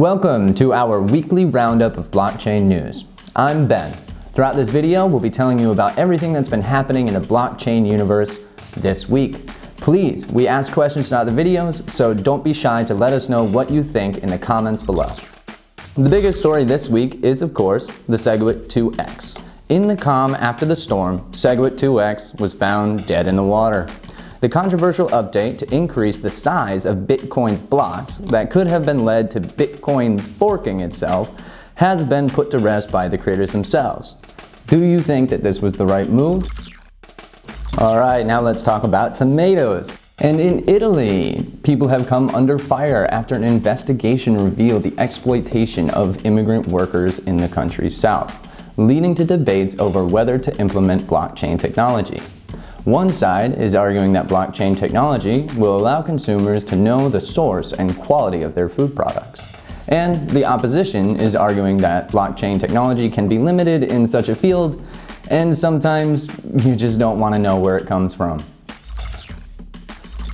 Welcome to our weekly roundup of blockchain news. I'm Ben. Throughout this video, we'll be telling you about everything that's been happening in the blockchain universe this week. Please, we ask questions throughout the videos, so don't be shy to let us know what you think in the comments below. The biggest story this week is, of course, the SegWit 2X. In the calm after the storm, SegWit 2X was found dead in the water. The controversial update to increase the size of Bitcoin's blocks that could have been led to Bitcoin forking itself has been put to rest by the creators themselves. Do you think that this was the right move? Alright, now let's talk about tomatoes. And in Italy, people have come under fire after an investigation revealed the exploitation of immigrant workers in the country's south, leading to debates over whether to implement blockchain technology. One side is arguing that blockchain technology will allow consumers to know the source and quality of their food products. And the opposition is arguing that blockchain technology can be limited in such a field and sometimes you just don't want to know where it comes from.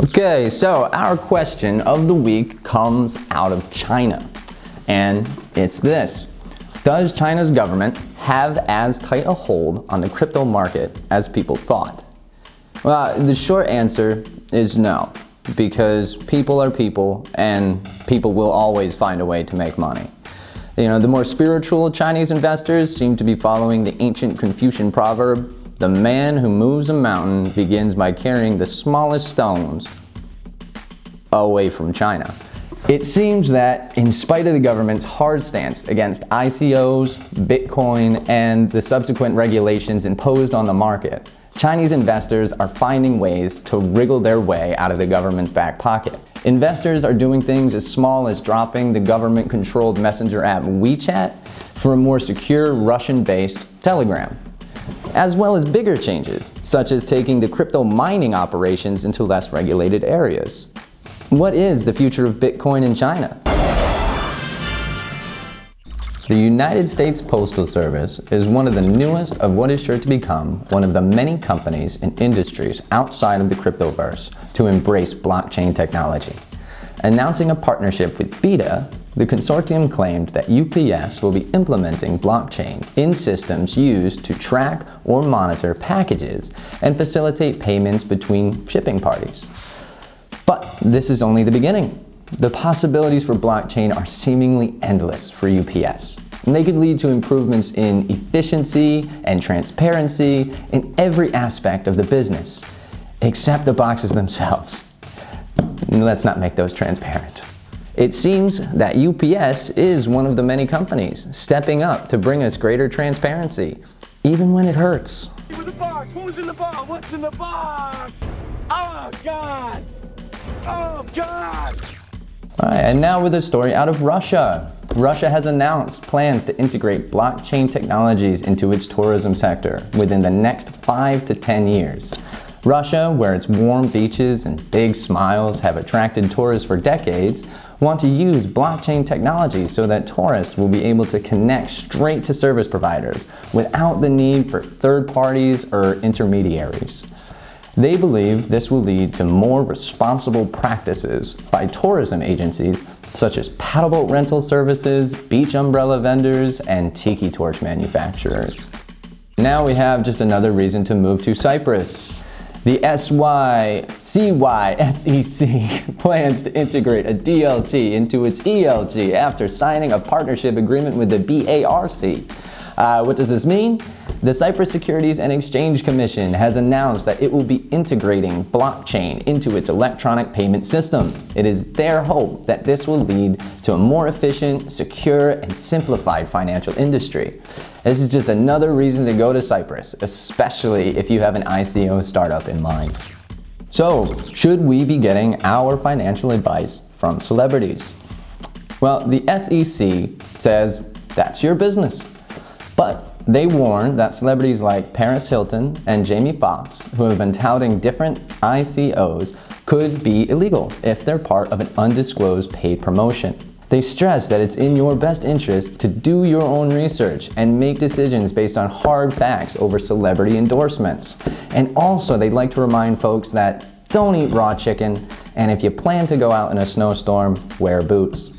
Okay, so our question of the week comes out of China. And it's this. Does China's government have as tight a hold on the crypto market as people thought? Well, the short answer is no, because people are people and people will always find a way to make money. You know, the more spiritual Chinese investors seem to be following the ancient Confucian proverb, the man who moves a mountain begins by carrying the smallest stones away from China. It seems that in spite of the government's hard stance against ICOs, Bitcoin, and the subsequent regulations imposed on the market, Chinese investors are finding ways to wriggle their way out of the government's back pocket. Investors are doing things as small as dropping the government-controlled messenger app WeChat for a more secure Russian-based Telegram, as well as bigger changes, such as taking the crypto mining operations into less regulated areas. What is the future of Bitcoin in China? The United States Postal Service is one of the newest of what is sure to become one of the many companies and industries outside of the cryptoverse to embrace blockchain technology. Announcing a partnership with BITA, the consortium claimed that UPS will be implementing blockchain in systems used to track or monitor packages and facilitate payments between shipping parties. But this is only the beginning. The possibilities for blockchain are seemingly endless for UPS. And they could lead to improvements in efficiency and transparency in every aspect of the business, except the boxes themselves. Let's not make those transparent. It seems that UPS is one of the many companies stepping up to bring us greater transparency, even when it hurts. Who's in the box? What's in the box? Oh God! Oh God! And now with a story out of Russia. Russia has announced plans to integrate blockchain technologies into its tourism sector within the next 5 to 10 years. Russia, where its warm beaches and big smiles have attracted tourists for decades, want to use blockchain technology so that tourists will be able to connect straight to service providers without the need for third parties or intermediaries. They believe this will lead to more responsible practices by tourism agencies such as paddleboat rental services, beach umbrella vendors, and tiki torch manufacturers. Now we have just another reason to move to Cyprus. The CySEC plans to integrate a DLT into its ELT after signing a partnership agreement with the BARC. Uh, what does this mean? The Cyprus Securities and Exchange Commission has announced that it will be integrating blockchain into its electronic payment system. It is their hope that this will lead to a more efficient, secure, and simplified financial industry. This is just another reason to go to Cyprus, especially if you have an ICO startup in mind. So, should we be getting our financial advice from celebrities? Well, the SEC says that's your business. But they warn that celebrities like Paris Hilton and Jamie Foxx, who have been touting different ICOs, could be illegal if they're part of an undisclosed paid promotion. They stress that it's in your best interest to do your own research and make decisions based on hard facts over celebrity endorsements. And also, they'd like to remind folks that don't eat raw chicken, and if you plan to go out in a snowstorm, wear boots.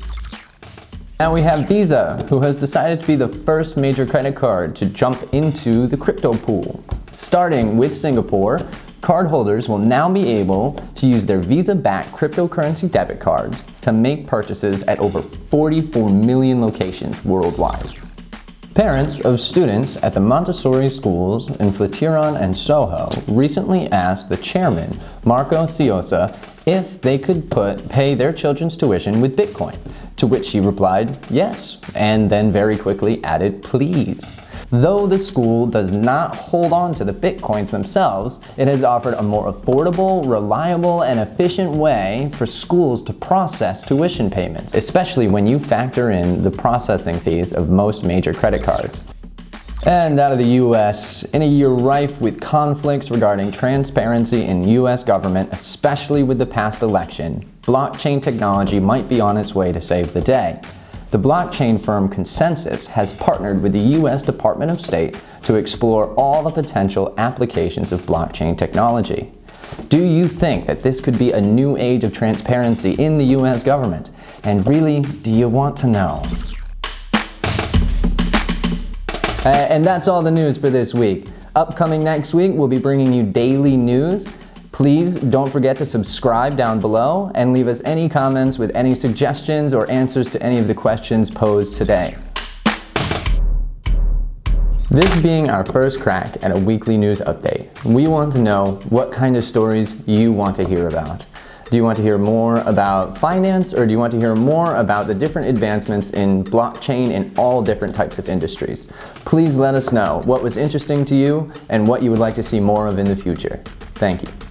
Now we have Visa, who has decided to be the first major credit card to jump into the crypto pool. Starting with Singapore, cardholders will now be able to use their Visa-backed cryptocurrency debit cards to make purchases at over 44 million locations worldwide. Parents of students at the Montessori schools in Flatiron and Soho recently asked the chairman, Marco Ciosa, if they could put, pay their children's tuition with Bitcoin, to which he replied, yes, and then very quickly added, please. Though the school does not hold on to the bitcoins themselves, it has offered a more affordable, reliable, and efficient way for schools to process tuition payments, especially when you factor in the processing fees of most major credit cards. And out of the US, in a year rife with conflicts regarding transparency in US government, especially with the past election, blockchain technology might be on its way to save the day. The blockchain firm ConsenSys has partnered with the U.S. Department of State to explore all the potential applications of blockchain technology. Do you think that this could be a new age of transparency in the U.S. government? And really, do you want to know? Uh, and that's all the news for this week. Upcoming next week, we'll be bringing you daily news Please don't forget to subscribe down below and leave us any comments with any suggestions or answers to any of the questions posed today. This being our first crack at a weekly news update, we want to know what kind of stories you want to hear about. Do you want to hear more about finance or do you want to hear more about the different advancements in blockchain in all different types of industries? Please let us know what was interesting to you and what you would like to see more of in the future. Thank you.